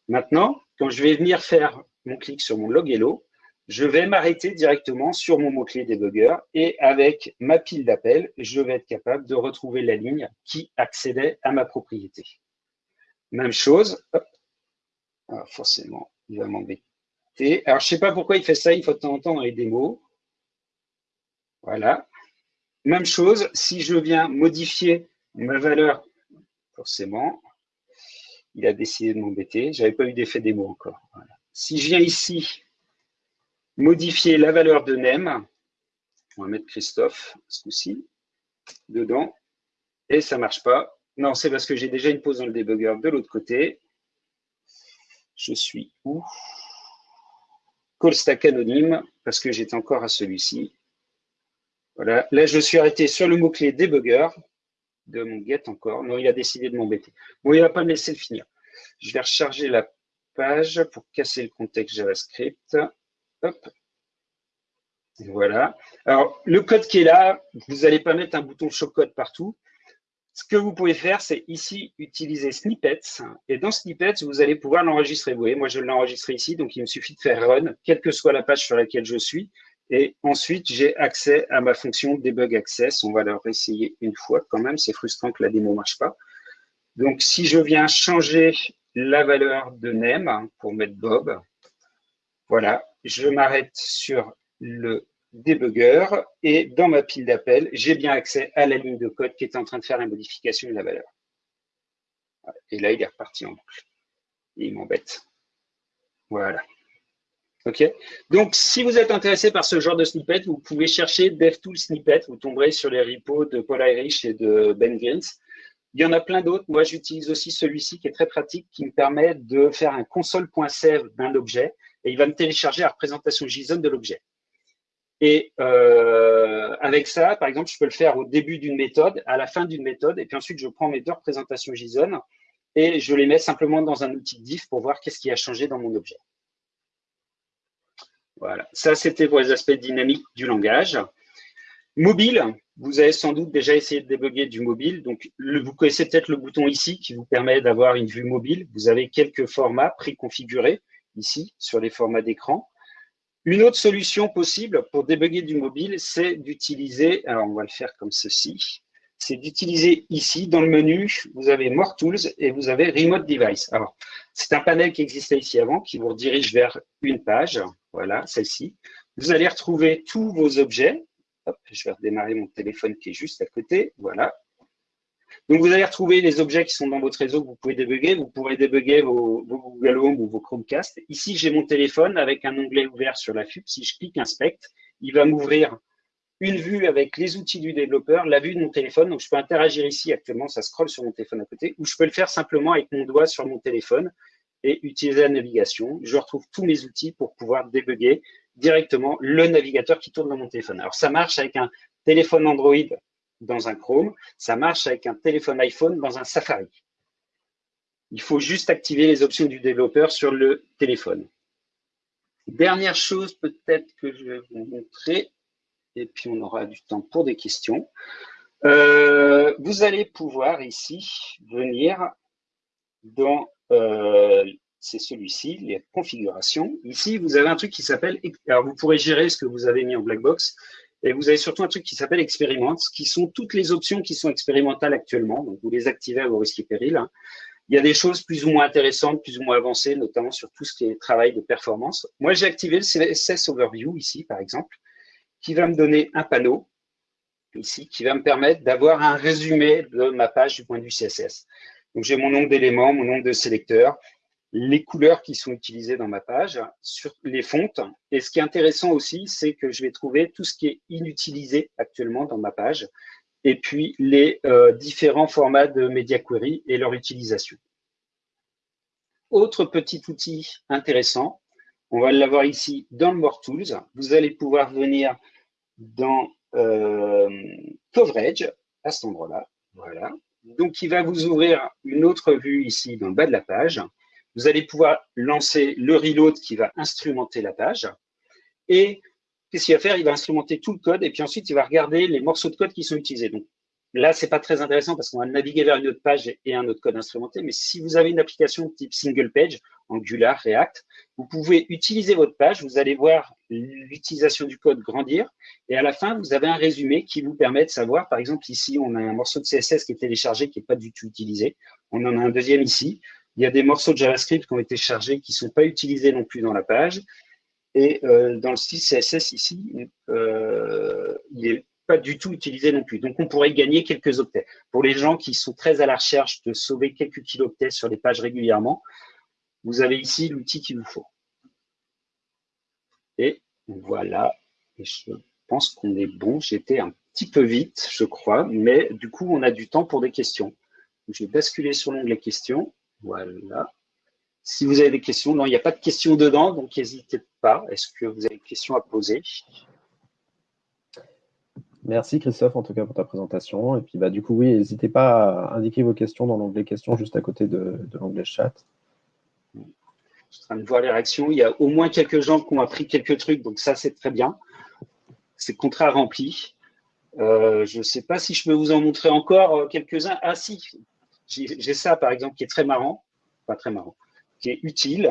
Maintenant, quand je vais venir faire mon clic sur mon log hello, je vais m'arrêter directement sur mon mot-clé debugger et avec ma pile d'appels, je vais être capable de retrouver la ligne qui accédait à ma propriété. Même chose, Alors forcément, il va m'embêter. Alors, je ne sais pas pourquoi il fait ça, il faut de temps en temps les démos. Voilà. Même chose, si je viens modifier ma valeur, forcément, il a décidé de m'embêter. Je n'avais pas eu d'effet démo encore. Si je viens ici modifier la valeur de name. On va mettre Christophe, ce coup-ci, dedans. Et ça ne marche pas. Non, c'est parce que j'ai déjà une pause dans le debugger de l'autre côté. Je suis où? Call stack anonyme, parce que j'étais encore à celui-ci. Voilà. Là, je suis arrêté sur le mot-clé debugger de mon get encore. Non, il a décidé de m'embêter. Bon, il ne va pas me laisser le finir. Je vais recharger la page pour casser le contexte JavaScript. Hop. Voilà. Alors, le code qui est là, vous n'allez pas mettre un bouton show partout. Ce que vous pouvez faire, c'est ici utiliser snippets. Et dans snippets, vous allez pouvoir l'enregistrer. Vous voyez, moi, je l'ai enregistré ici, donc il me suffit de faire run, quelle que soit la page sur laquelle je suis. Et ensuite, j'ai accès à ma fonction debug access. On va leur essayer une fois quand même. C'est frustrant que la démo ne marche pas. Donc, si je viens changer la valeur de name pour mettre Bob, voilà, je m'arrête sur le debugger et dans ma pile d'appels, j'ai bien accès à la ligne de code qui est en train de faire la modification de la valeur. Et là, il est reparti en boucle. il m'embête. Voilà. OK Donc, si vous êtes intéressé par ce genre de snippet, vous pouvez chercher DevTool Snippet. Vous tomberez sur les repos de Paul Irish et de Ben Grins. Il y en a plein d'autres. Moi, j'utilise aussi celui-ci qui est très pratique, qui me permet de faire un console.save d'un objet et il va me télécharger la représentation JSON de l'objet. Et euh, avec ça, par exemple, je peux le faire au début d'une méthode, à la fin d'une méthode, et puis ensuite, je prends mes deux représentations JSON et je les mets simplement dans un outil diff pour voir qu'est-ce qui a changé dans mon objet. Voilà, ça c'était pour les aspects dynamiques du langage. Mobile, vous avez sans doute déjà essayé de débugger du mobile. Donc, vous connaissez peut-être le bouton ici qui vous permet d'avoir une vue mobile. Vous avez quelques formats préconfigurés ici sur les formats d'écran. Une autre solution possible pour débugger du mobile, c'est d'utiliser, alors on va le faire comme ceci, c'est d'utiliser ici, dans le menu, vous avez More Tools et vous avez Remote Device. Alors, c'est un panel qui existait ici avant, qui vous redirige vers une page, voilà, celle-ci. Vous allez retrouver tous vos objets. Je vais redémarrer mon téléphone qui est juste à côté, voilà. Donc, vous allez retrouver les objets qui sont dans votre réseau que vous pouvez débugger. Vous pourrez débugger vos, Google Home ou vos Chromecast. Ici, j'ai mon téléphone avec un onglet ouvert sur la FUP. Si je clique Inspect, il va m'ouvrir une vue avec les outils du développeur, la vue de mon téléphone. Donc, je peux interagir ici. Actuellement, ça scrolle sur mon téléphone à côté. Ou je peux le faire simplement avec mon doigt sur mon téléphone et utiliser la navigation. Je retrouve tous mes outils pour pouvoir débugger directement le navigateur qui tourne dans mon téléphone. Alors, ça marche avec un téléphone Android dans un Chrome, ça marche avec un téléphone iPhone dans un Safari. Il faut juste activer les options du développeur sur le téléphone. Dernière chose peut-être que je vais vous montrer, et puis on aura du temps pour des questions. Euh, vous allez pouvoir ici venir dans, euh, c'est celui-ci, les configurations. Ici, vous avez un truc qui s'appelle, alors vous pourrez gérer ce que vous avez mis en black box. Et vous avez surtout un truc qui s'appelle expérimente, qui sont toutes les options qui sont expérimentales actuellement. Donc, vous les activez à vos risques et périls. Il y a des choses plus ou moins intéressantes, plus ou moins avancées, notamment sur tout ce qui est travail de performance. Moi, j'ai activé le CSS Overview ici, par exemple. qui va me donner un panneau ici qui va me permettre d'avoir un résumé de ma page du point de vue CSS. Donc j'ai mon nombre d'éléments, mon nombre de sélecteurs, les couleurs qui sont utilisées dans ma page, sur les fontes. Et ce qui est intéressant aussi, c'est que je vais trouver tout ce qui est inutilisé actuellement dans ma page, et puis les euh, différents formats de Media Query et leur utilisation. Autre petit outil intéressant, on va l'avoir ici dans le More Tools. Vous allez pouvoir venir dans euh, Coverage, à cet endroit-là. Voilà. Donc, il va vous ouvrir une autre vue ici dans le bas de la page. Vous allez pouvoir lancer le reload qui va instrumenter la page. Et qu'est-ce qu'il va faire? Il va instrumenter tout le code et puis ensuite, il va regarder les morceaux de code qui sont utilisés. Donc, là, c'est pas très intéressant parce qu'on va naviguer vers une autre page et un autre code instrumenté. Mais si vous avez une application type single page, Angular, React, vous pouvez utiliser votre page. Vous allez voir l'utilisation du code grandir. Et à la fin, vous avez un résumé qui vous permet de savoir, par exemple, ici, on a un morceau de CSS qui est téléchargé, qui n'est pas du tout utilisé. On en a un deuxième ici. Il y a des morceaux de JavaScript qui ont été chargés, qui ne sont pas utilisés non plus dans la page. Et euh, dans le style CSS ici, euh, il n'est pas du tout utilisé non plus. Donc, on pourrait gagner quelques octets. Pour les gens qui sont très à la recherche de sauver quelques kiloctets sur les pages régulièrement, vous avez ici l'outil qu'il vous faut. Et voilà, et je pense qu'on est bon. J'étais un petit peu vite, je crois, mais du coup, on a du temps pour des questions. Je vais basculer sur l'onglet questions. Voilà. Si vous avez des questions, non, il n'y a pas de questions dedans, donc n'hésitez pas. Est-ce que vous avez des questions à poser? Merci Christophe, en tout cas, pour ta présentation. Et puis, bah, du coup, oui, n'hésitez pas à indiquer vos questions dans l'onglet questions juste à côté de, l'onglet chat. Je suis en train de voir les réactions. Il y a au moins quelques gens qui ont appris quelques trucs, donc ça, c'est très bien. C'est contrat rempli. Euh, je ne sais pas si je peux vous en montrer encore euh, quelques-uns. Ah si, j'ai ça, par exemple, qui est très marrant, pas très marrant, qui est utile.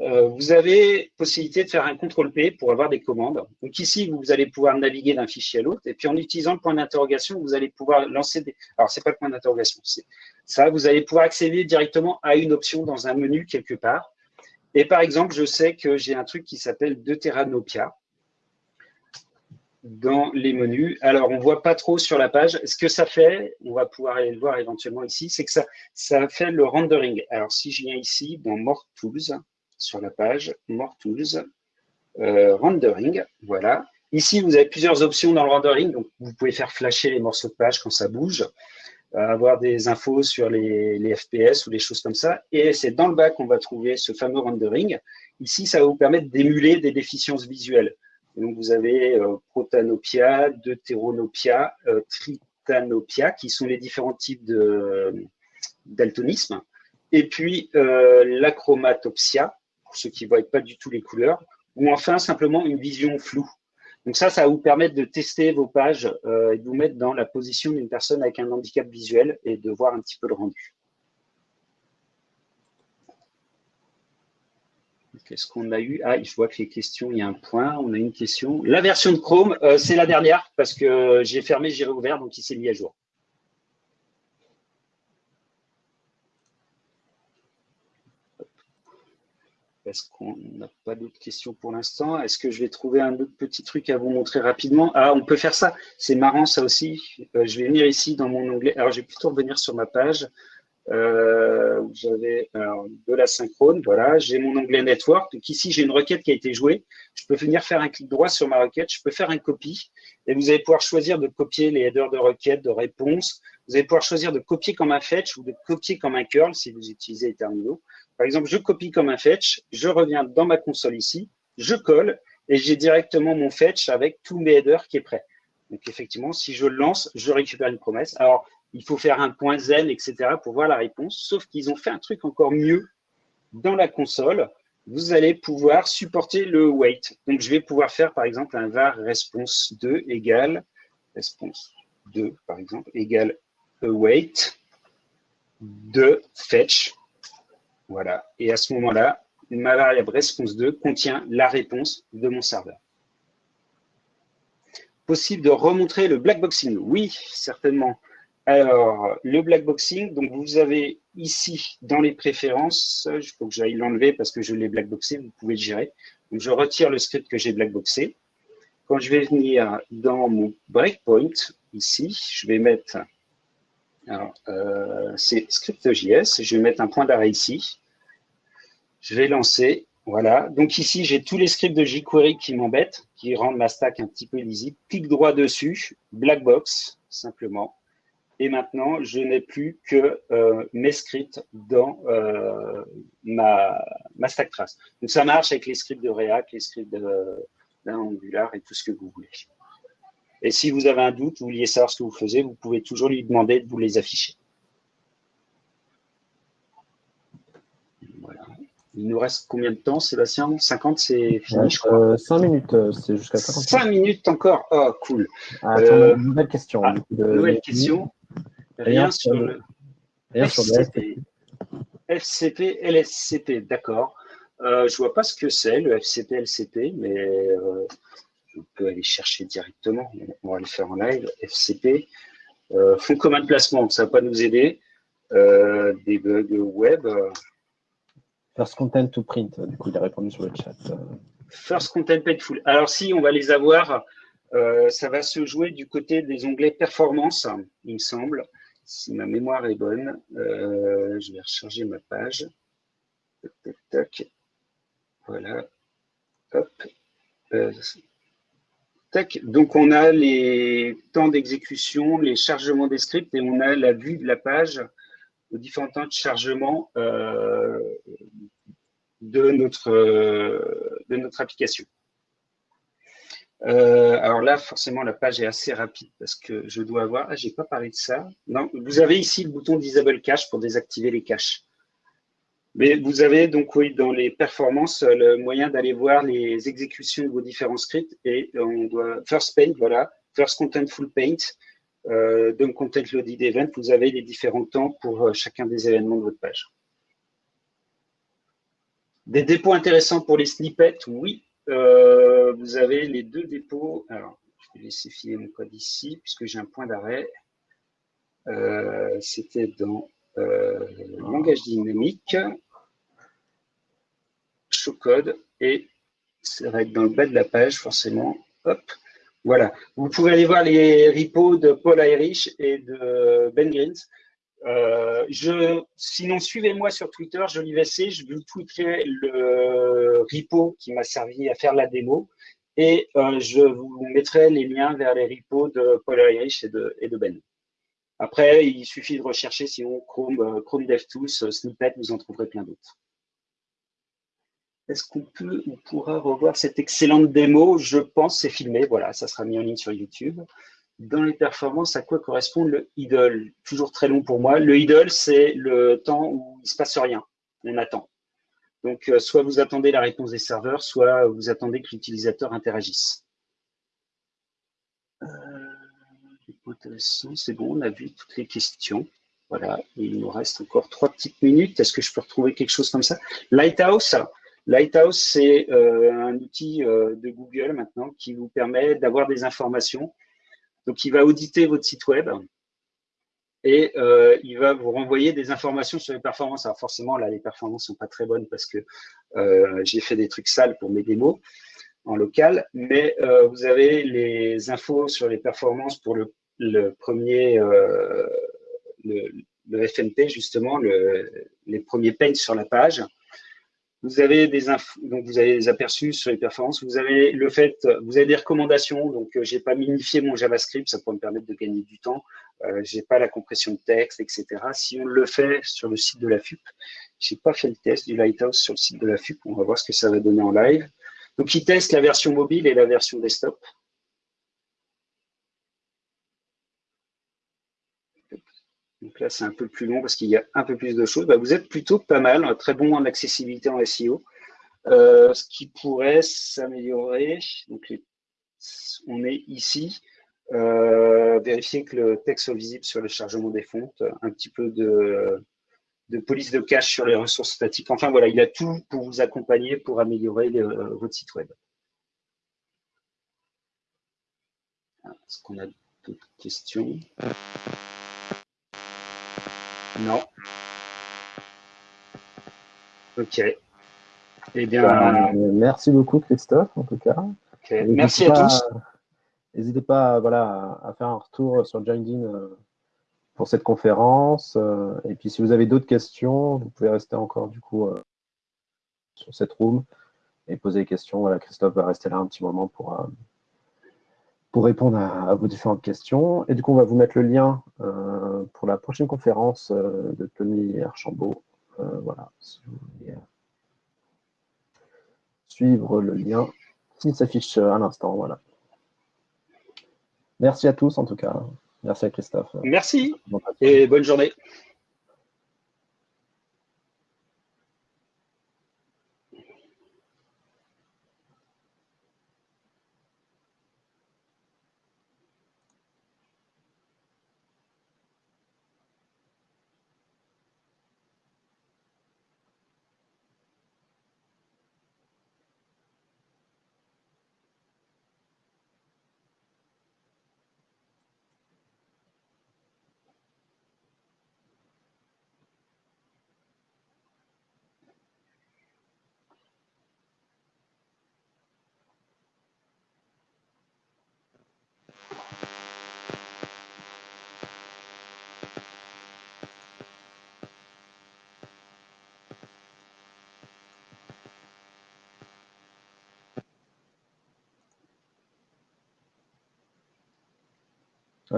Euh, vous avez possibilité de faire un CTRL-P pour avoir des commandes. Donc ici, vous allez pouvoir naviguer d'un fichier à l'autre. Et puis en utilisant le point d'interrogation, vous allez pouvoir lancer des... Alors, c'est pas le point d'interrogation, c'est ça. Vous allez pouvoir accéder directement à une option dans un menu quelque part. Et par exemple, je sais que j'ai un truc qui s'appelle Deuteranopia dans les menus. Alors, on ne voit pas trop sur la page. Ce que ça fait, on va pouvoir aller le voir éventuellement ici, c'est que ça, ça fait le rendering. Alors, si je viens ici dans More Tools, sur la page, More Tools, euh, Rendering, voilà. Ici, vous avez plusieurs options dans le rendering. Donc, vous pouvez faire flasher les morceaux de page quand ça bouge, euh, avoir des infos sur les, les, FPS ou des choses comme ça. Et c'est dans le bas qu'on va trouver ce fameux rendering. Ici, ça va vous permettre d'émuler des déficiences visuelles. Donc, vous avez euh, protanopia, deutéronopia, euh, tritanopia, qui sont les différents types de euh, daltonisme. Et puis, l'achromatopsia, pour ceux qui ne voient pas du tout les couleurs. Ou enfin, simplement une vision floue. Donc ça, ça va vous permettre de tester vos pages et de vous mettre dans la position d'une personne avec un handicap visuel et de voir un petit peu le rendu. Qu'est-ce qu'on a eu Ah, je vois que les questions, il y a un point, on a une question. La version de Chrome, euh, c'est la dernière parce que j'ai fermé, j'ai réouvert, donc il s'est mis à jour. Est-ce qu'on n'a pas d'autres questions pour l'instant? Est-ce que je vais trouver un autre petit truc à vous montrer rapidement? Ah, on peut faire ça. C'est marrant, ça aussi. Euh, je vais venir ici dans mon onglet. Alors, je vais plutôt revenir sur ma page. Euh, j'avais de la synchrone, voilà, j'ai mon onglet network. Donc ici, j'ai une requête qui a été jouée. Je peux venir faire un clic droit sur ma requête, je peux faire un copie et vous allez pouvoir choisir de copier les headers de requête, de réponse. Vous allez pouvoir choisir de copier comme un fetch ou de copier comme un curl si vous utilisez les terminaux. Par exemple, je copie comme un fetch, je reviens dans ma console ici, je colle et j'ai directement mon fetch avec tous mes headers qui est prêt. Donc effectivement, si je lance, je récupère une promesse. Alors, il faut faire un point zen, etc. pour voir la réponse. Sauf qu'ils ont fait un truc encore mieux dans la console. Vous allez pouvoir supporter le wait. Donc, je vais pouvoir faire, par exemple, un var response 2 égale response 2, par exemple, égale await de fetch. Voilà. Et à ce moment-là, ma variable response 2 contient la réponse de mon serveur. Possible de remontrer le blackboxing Oui, certainement. Alors, le blackboxing, donc vous avez ici dans les préférences, il faut que j'aille l'enlever parce que je l'ai blackboxé, vous pouvez le gérer. Je retire le script que j'ai blackboxé. quand je vais venir dans mon breakpoint, ici, je vais mettre, alors, euh, c'est script.js, je vais mettre un point d'arrêt ici. Je vais lancer, voilà. Donc ici, j'ai tous les scripts de jQuery qui m'embêtent, qui rendent ma stack un petit peu lisible. Clique droit dessus, black box, simplement. Et maintenant, je n'ai plus que euh, mes scripts dans euh, ma, ma stack trace. Donc ça marche avec les scripts de React, les scripts d'Angular et tout ce que vous voulez. Et si vous avez un doute, vous vouliez savoir ce que vous faisiez, vous pouvez toujours lui demander de vous les afficher. Il nous reste combien de temps, Sébastien? 50, c'est fini, je crois. 5 euh, minutes, c'est jusqu'à 50. 5 minutes encore? Oh, cool. Ah, attends, euh, nouvelle question. Ah, nouvelle question. Rien, sur le, rien sur le FCP. FCP, LSCP, d'accord. Euh, je vois pas ce que c'est, le FCP, LCP, mais euh, on peut aller chercher directement. On va le faire en live. FCP, euh, fond commun de placement, ça va pas nous aider. Euh, debug web. First content to print, du coup, il a répondu sur le chat. First content paidful. Alors, si, on va les avoir. Euh, ça va se jouer du côté des onglets performance, il me semble. Si ma mémoire est bonne, euh, je vais recharger ma page. Tac. Voilà. Euh, tac. Donc, on a les temps d'exécution, les chargements des scripts et on a la vue de la page aux différents temps de chargement euh, de notre application. Euh, alors là, forcément, la page est assez rapide parce que je dois avoir. Ah, j'ai pas parlé de ça. Non, vous avez ici le bouton Disable Cache pour désactiver les caches. Mais vous avez donc, oui, dans les performances, le moyen d'aller voir les exécutions de vos différents scripts et on doit First Paint, voilà, First Contentful Paint, euh, Content Loaded Event, vous avez les différents temps pour euh, chacun des événements de votre page. Des dépôts intéressants pour les snippets, oui, euh, vous avez les deux dépôts. Alors, je vais laisser filer mon code ici, puisque j'ai un point d'arrêt. Euh, c'était dans euh, langage dynamique, showcode, et ça va être dans le bas de la page, forcément. Hop, voilà. Vous pouvez aller voir les repos de Paul Irish et de Ben Greens. Euh, je, sinon, suivez-moi sur Twitter, je l'IVC, je vous tweeterai le repo qui m'a servi à faire la démo et euh, je vous mettrai les liens vers les repos de Paul Irish et de, Ben. Après, il suffit de rechercher sinon Chrome, euh, Chrome DevTools, Snippet, vous en trouverez plein d'autres. Est-ce qu'on peut, on pourra revoir cette excellente démo? Je pense, c'est filmé, voilà, ça sera mis en ligne sur YouTube dans les performances, à quoi correspond le idle? Toujours très long pour moi. Le idle, c'est le temps où il ne se passe rien. On attend. Donc, euh, soit vous attendez la réponse des serveurs, soit vous attendez que l'utilisateur interagisse. Euh, c'est bon, on a vu toutes les questions. Voilà, il nous reste encore trois petites minutes. Est-ce que je peux retrouver quelque chose comme ça? Lighthouse, Lighthouse, c'est euh, un outil de Google maintenant qui vous permet d'avoir des informations donc, il va auditer votre site web et euh, il va vous renvoyer des informations sur les performances. Alors forcément, là, les performances sont pas très bonnes parce que euh, j'ai fait des trucs sales pour mes démos en local, mais euh, vous avez les infos sur les performances pour le, premier, le, le, FNP, justement, les premiers paints sur la page. Vous avez des donc vous avez des aperçus sur les performances. Vous avez le fait, vous avez des recommandations. Donc, j'ai pas minifié mon JavaScript, ça pourrait me permettre de gagner du temps. Euh, j'ai pas la compression de texte, etc. Si on le fait sur le site de la FUP, j'ai pas fait le test du Lighthouse sur le site de la FUP. On va voir ce que ça va donner en live. Donc, il teste la version mobile et la version desktop. Donc là, c'est un peu plus long parce qu'il y a un peu plus de choses. Bah, vous êtes plutôt pas mal, très bon en accessibilité en SEO. Euh, ce qui pourrait s'améliorer, donc on est ici, vérifier que le texte soit visible sur le chargement des fontes, un petit peu de, police de cache sur les ressources statiques. Enfin voilà, il a tout pour vous accompagner pour améliorer votre site web. Est-ce qu'on a d'autres questions? Non. Ok. Eh bien. Ben, merci beaucoup, Christophe, en tout cas. Merci à tous. N'hésitez pas voilà, à faire un retour sur LinkedIn euh, pour cette conférence. Euh, et puis, si vous avez d'autres questions, vous pouvez rester encore du coup euh, sur cette room et poser des questions. Voilà, Christophe va rester là un petit moment pour, pour répondre à, vos différentes questions. Et du coup, on va vous mettre le lien pour la prochaine conférence de Tony Archambault. voilà, si vous voulez suivre le lien qui s'affiche à l'instant. Voilà. Merci à tous en tout cas. Merci à Christophe. Merci et bonne journée.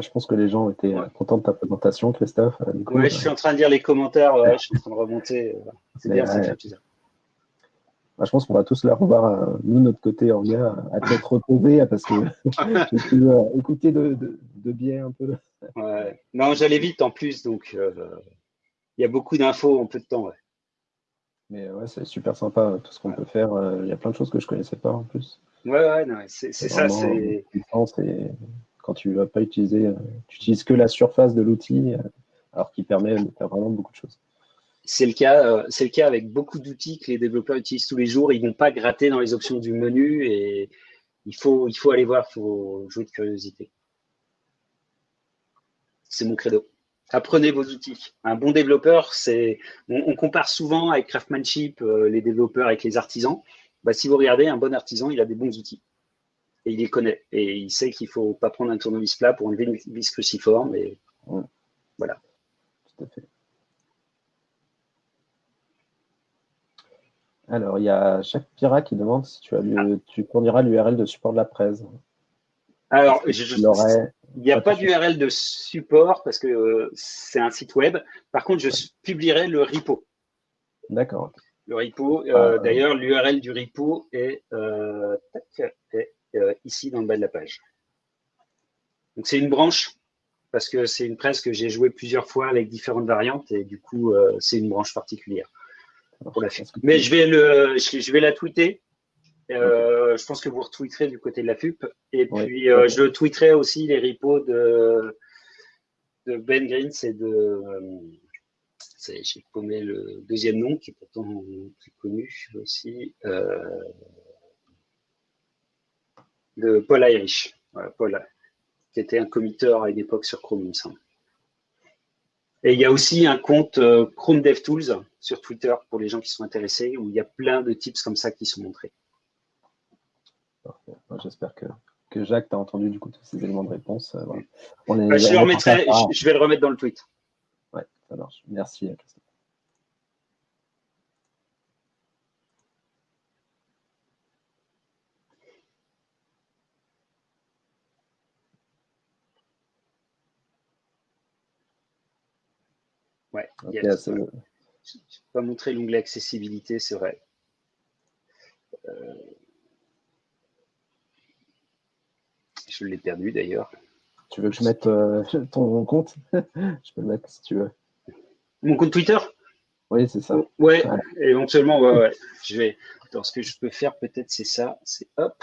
Je pense que les gens étaient contents de ta présentation, Christophe. Euh, oui, je suis en train de lire les commentaires, je suis en train de remonter. Euh, c'est bien, ça fait plaisir. je pense qu'on va tous la revoir, euh, nous, notre côté en gars, à être retrouvés, parce que *laughs* j'ai pu écouter de, de, biais un peu. Ouais. Non, j'allais vite en plus, donc il y a beaucoup d'infos en peu de temps. Mais ouais, c'est super sympa tout ce qu'on peut faire. Il y a plein de choses que je ne connaissais pas en plus. Ouais, ouais, c'est ça. C'est quand tu vas pas utiliser, euh, tu utilises que la surface de l'outil, euh, alors qu'il permet de faire vraiment beaucoup de choses. C'est le cas, euh, c'est le cas avec beaucoup d'outils que les développeurs utilisent tous les jours. Ils vont pas gratter dans les options du menu et il faut, il faut aller voir, il faut jouer de curiosité. C'est mon credo. Apprenez vos outils. Un bon développeur, c'est, on, compare souvent avec Craftsmanship les développeurs avec les artisans. Bah, si vous regardez, un bon artisan, il a des bons outils et il les connaît. Et il sait qu'il ne faut pas prendre un tournevis plat pour enlever une vis cruciforme. Et voilà. Tout à fait. Alors, il y a Jacques Pira qui demande si tu, as tu fourniras l'URL de support de la presse. Alors, il n'y a pas d'URL de support parce que euh, c'est un site web. Par contre, je publierai le repo. D'accord. Le repo, euh, ah, d'ailleurs, l'URL du repo est, euh, est euh, ici dans le bas de la page. Donc c'est une branche parce que c'est une presse que j'ai joué plusieurs fois avec différentes variantes et du coup euh, c'est une branche particulière pour la Mais je vais le, je vais la tweeter. Euh, je pense que vous retweeterez du côté de la FUP. Et puis je tweeterai aussi les repos de, de Ben Green, c'est de j'ai paumé le deuxième nom qui est pourtant plus connu aussi de Paul Irish, Paul, qui était un committeur à une époque sur Chrome, il me semble. Et il y a aussi un compte euh, Chrome DevTools sur Twitter pour les gens qui sont intéressés, où il y a plein de tips comme ça qui sont montrés. J'espère que, que Jacques, tu as entendu du coup tous ces éléments de réponse. Euh, bah, je, le remettrai, je, vais le remettre dans le tweet. Ouais, ça marche. Merci, Christophe. Ouais, je ne pas montrer l'onglet accessibilité, c'est vrai. Euh, je l'ai perdu d'ailleurs. Tu veux que je mette euh, *laughs* ton compte? *laughs* Je peux le mettre si tu veux. Mon compte Twitter? Oui, c'est ça. Ouais, éventuellement, ouais, ouais. Je vais. Attends, ce que je peux faire peut-être, c'est ça. C'est hop.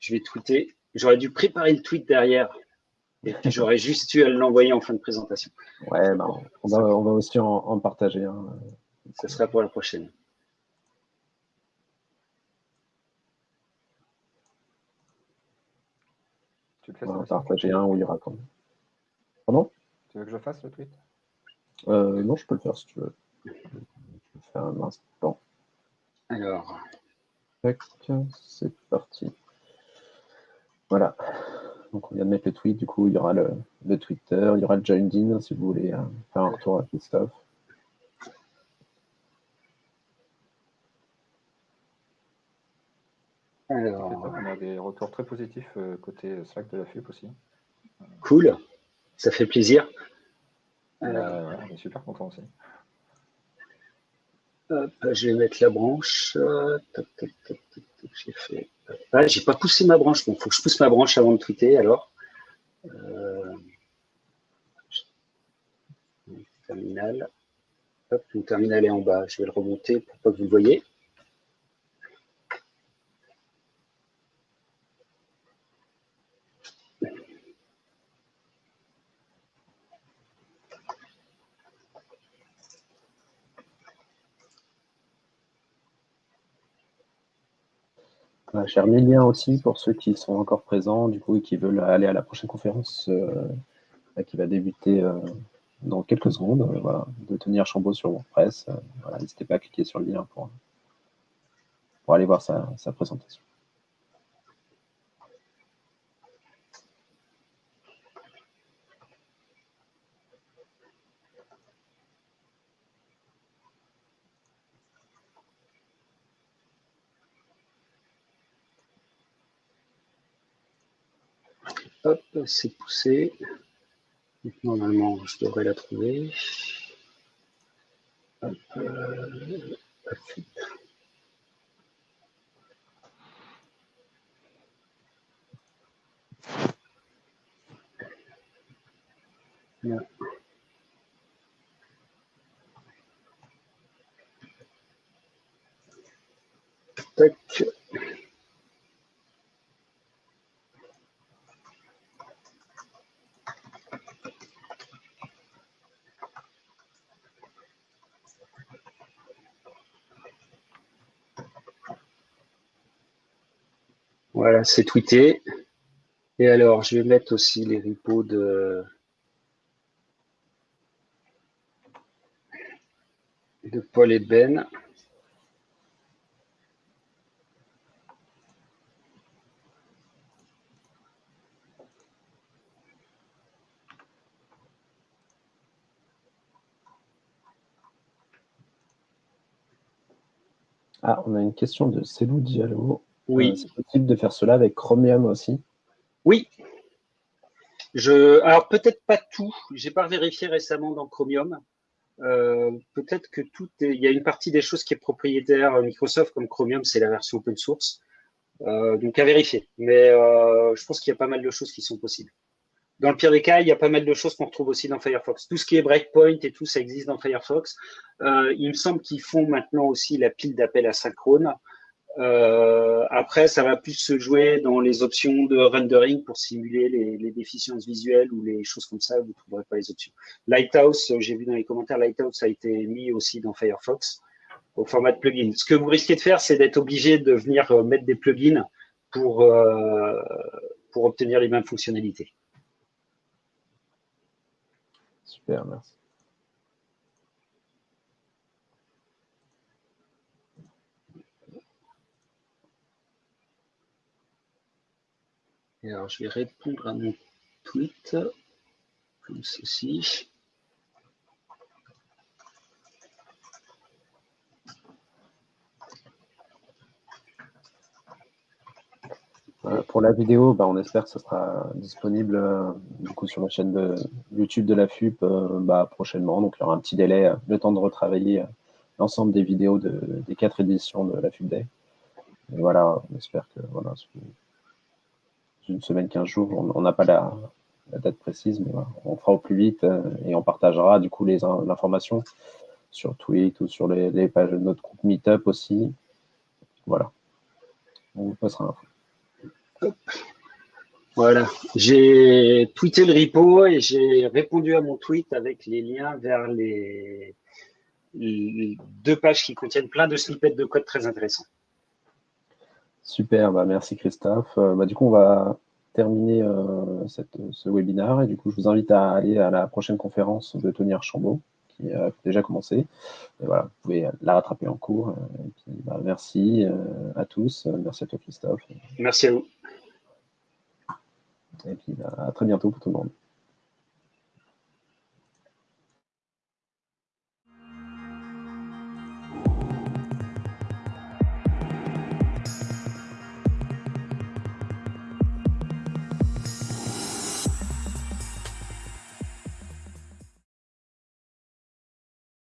Je vais tweeter. J'aurais dû préparer le tweet derrière. Et j'aurais juste eu à l'envoyer en fin de présentation. Ouais, bah, on, va, on, va, aussi en, partager. Hein. Ce sera pour la prochaine. Tu le fais on va partager un où il y aura quand Pardon? Tu veux que je fasse le tweet? Euh, Non, je peux le faire si tu veux. Je vais faire un instant. Alors. C'est parti. Voilà. Donc on vient de mettre le tweet, du coup il y aura le, Twitter, il y aura le joined in si vous voulez hein, faire un retour à Christophe. Alors... On a des retours très positifs euh, côté Slack de la FUP aussi. Cool, ça fait plaisir. Euh, on est super content aussi. je vais mettre la branche. J'ai. Ah, j'ai pas poussé ma branche. Bon, faut que je pousse ma branche avant de tweeter alors. Euh... Terminal. Hop, mon terminal est en bas. Je vais le remonter pour pas que vous le voyez. J'ai remis le lien aussi pour ceux qui sont encore présents, du coup, et qui veulent aller à la prochaine conférence euh, qui va débuter euh, dans quelques secondes, euh, voilà, de tenir Chambaud sur WordPress. voilà, N'hésitez pas à cliquer sur le lien pour, pour aller voir sa présentation. Hop, c'est poussé. normalement, je devrais la trouver. Euh, Tac. Voilà, c'est tweeté. Et alors, je vais mettre aussi les repos de, Paul et Ben. Ah, on a une question de Célou Diallo. Oui. Euh, c'est possible de faire cela avec Chromium aussi Oui. Je, alors peut-être pas tout. J'ai pas vérifié récemment dans Chromium. Euh, peut-être que tout est, il y a une partie des choses qui est propriétaire Microsoft comme Chromium, c'est la version open source. Euh, donc à vérifier. Mais je pense qu'il y a pas mal de choses qui sont possibles. Dans le pire des cas, il y a pas mal de choses qu'on retrouve aussi dans Firefox. Tout ce qui est breakpoint et tout, ça existe dans Firefox. il me semble qu'ils font maintenant aussi la pile d'appels asynchrone. Euh, après, ça va plus se jouer dans les options de rendering pour simuler les, déficiences visuelles ou les choses comme ça. Vous ne trouverez pas les options. Lighthouse, j'ai vu dans les commentaires, Lighthouse a été mis aussi dans Firefox au format de plugin. Ce que vous risquez de faire, c'est d'être obligé de venir euh, mettre des plugins pour, euh, pour obtenir les mêmes fonctionnalités. Super, merci. Alors, je vais répondre à mon tweet comme ceci. Pour la vidéo, bah, on espère que ce sera disponible euh, sur la chaîne de YouTube de la FUP euh, bah, prochainement. Donc il y aura un petit délai, euh, le temps de retravailler l'ensemble des vidéos des quatre éditions de la FUP Day. Voilà, on espère que voilà, une semaine, 15 jours. On n'a pas la, date précise, mais on fera au plus vite euh, et on partagera du coup l'information sur Tweet ou sur les, pages de notre groupe Meetup aussi. Voilà. On vous passera l'info. Voilà, j'ai tweeté le repo et j'ai répondu à mon tweet avec les liens vers les, les, deux pages qui contiennent plein de snippets de code très intéressants. Super, bah merci Christophe. Euh, bah, du coup, on va terminer euh, ce webinaire et du coup, je vous invite à aller à la prochaine conférence de Tony Archambault qui a déjà commencé. Et voilà, vous pouvez la rattraper en cours. Euh, et puis, bah, merci à tous. Merci à toi, Christophe. Merci à vous. Et puis bah, à très bientôt pour tout le monde.